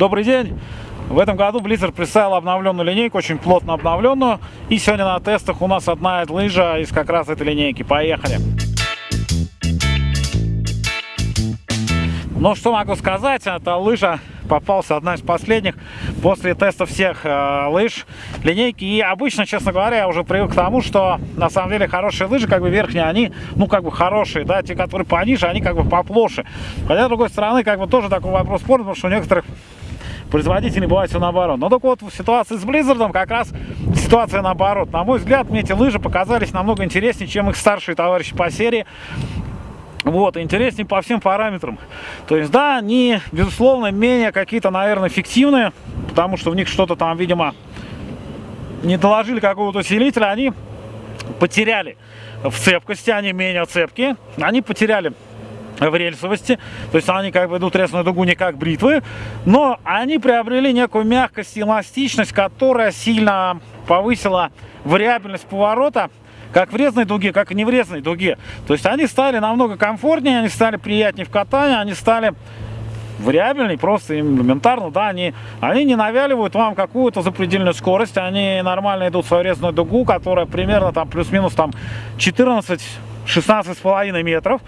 Добрый день! В этом году Blizzard представил обновленную линейку, очень плотно обновленную. И сегодня на тестах у нас одна лыжа из как раз этой линейки. Поехали! Ну, что могу сказать, эта лыжа попался одна из последних после теста всех э, лыж линейки. И обычно, честно говоря, я уже привык к тому, что на самом деле хорошие лыжи, как бы верхние, они, ну, как бы хорошие, да, те, которые пониже, они как бы поплоше. Хотя, с другой стороны, как бы тоже такой вопрос спорта, потому что у некоторых производителей бывает все наоборот. Но только вот в ситуации с Blizzard как раз ситуация наоборот. На мой взгляд, мне эти лыжи показались намного интереснее, чем их старшие товарищи по серии. Вот, интереснее по всем параметрам. То есть, да, они, безусловно, менее какие-то, наверное, фиктивные, потому что в них что-то там, видимо, не доложили какого-то усилителя, они потеряли в цепкости, они менее цепкие, они потеряли в рельсовости, то есть они как бы идут резную дугу не как бритвы, но они приобрели некую мягкость и эластичность, которая сильно повысила вариабельность поворота, как в резной дуге, как и не в резной дуге. То есть они стали намного комфортнее, они стали приятнее в катании, они стали вариабельнее, просто элементарно, да, они, они не навяливают вам какую-то запредельную скорость, они нормально идут в свою резную дугу, которая примерно там плюс-минус там 14 16,5 метров.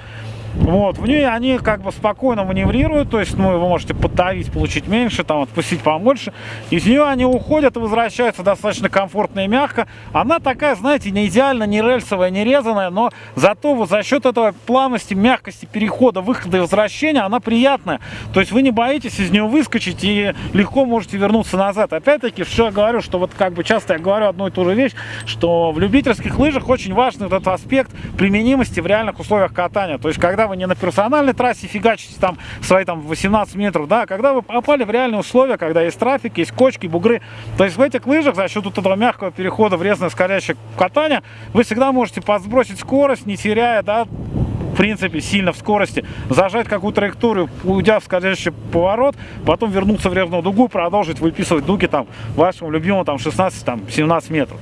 Вот, в ней они как бы спокойно маневрируют, то есть, ну, вы можете подавить, получить меньше, там, отпустить побольше. Из нее они уходят и возвращаются достаточно комфортно и мягко. Она такая, знаете, не идеально, не рельсовая, не резаная, но зато вот за счет этого плавности, мягкости перехода, выхода и возвращения, она приятная. То есть вы не боитесь из нее выскочить и легко можете вернуться назад. Опять-таки, что я говорю, что вот как бы часто я говорю одну и ту же вещь, что в любительских лыжах очень важный этот аспект применимости в реальных условиях катания. То есть, когда когда вы не на персональной трассе фигачите там свои там 18 метров, да, когда вы попали в реальные условия, когда есть трафик, есть кочки, бугры, то есть в этих лыжах за счет вот этого мягкого перехода в резное скорящее катание вы всегда можете подсбросить скорость, не теряя, да, в принципе, сильно в скорости, зажать какую траекторию, уйдя в скользящий поворот, потом вернуться в резную дугу, продолжить выписывать дуги там вашему любимому там 16-17 метров.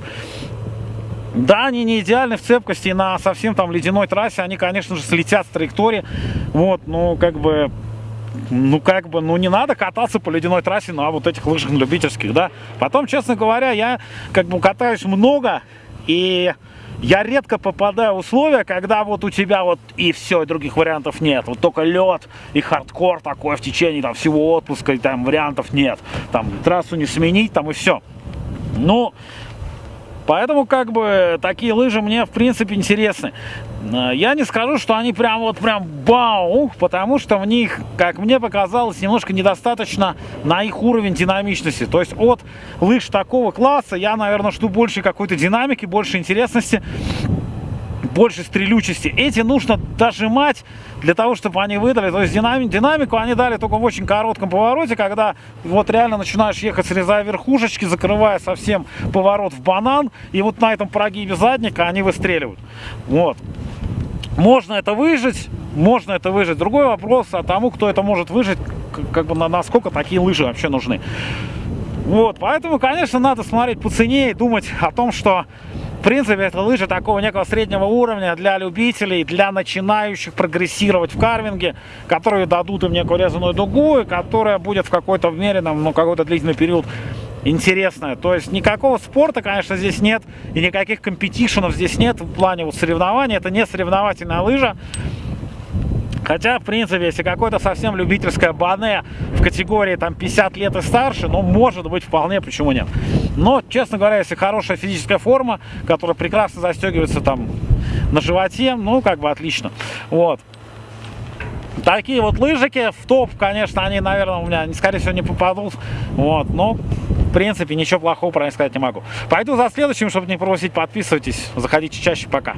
Да, они не идеальны в цепкости на совсем там ледяной трассе, они, конечно же, слетят с траектории, вот, ну, как бы, ну, как бы, ну, не надо кататься по ледяной трассе на вот этих лыжах любительских, да. Потом, честно говоря, я, как бы, катаюсь много, и я редко попадаю в условия, когда вот у тебя вот и все, и других вариантов нет. Вот только лед и хардкор такой в течение там всего отпуска, и там вариантов нет. Там трассу не сменить, там и все. Ну, Поэтому как бы такие лыжи мне в принципе интересны. Э, я не скажу, что они прям вот прям бау, потому что в них, как мне показалось, немножко недостаточно на их уровень динамичности. То есть от лыж такого класса я, наверное, жду больше какой-то динамики, больше интересности больше стрелючести. Эти нужно дожимать для того, чтобы они выдали. То есть динами, динамику они дали только в очень коротком повороте, когда вот реально начинаешь ехать, срезая верхушечки, закрывая совсем поворот в банан. И вот на этом прогибе задника они выстреливают. Вот. Можно это выжить, можно это выжить. Другой вопрос а тому, кто это может выжить, как бы на, насколько такие лыжи вообще нужны. Вот, поэтому, конечно, надо смотреть по цене и думать о том, что в принципе, это лыжи такого некого среднего уровня для любителей, для начинающих прогрессировать в карвинге, которые дадут им некую резаную дугу, и которая будет в какой-то умеренном, ну, какой-то длительный период интересная. То есть никакого спорта, конечно, здесь нет, и никаких компетишенов здесь нет в плане вот соревнований. Это не соревновательная лыжа. Хотя, в принципе, если какое-то совсем любительское бане в категории там 50 лет и старше, ну, может быть, вполне, почему нет. Но, честно говоря, если хорошая физическая форма, которая прекрасно застегивается там на животе, ну, как бы отлично. Вот. Такие вот лыжики в топ, конечно, они, наверное, у меня, скорее всего, не попадут. Вот, но, в принципе, ничего плохого про них сказать не могу. Пойду за следующим, чтобы не пропустить. Подписывайтесь, заходите чаще. Пока.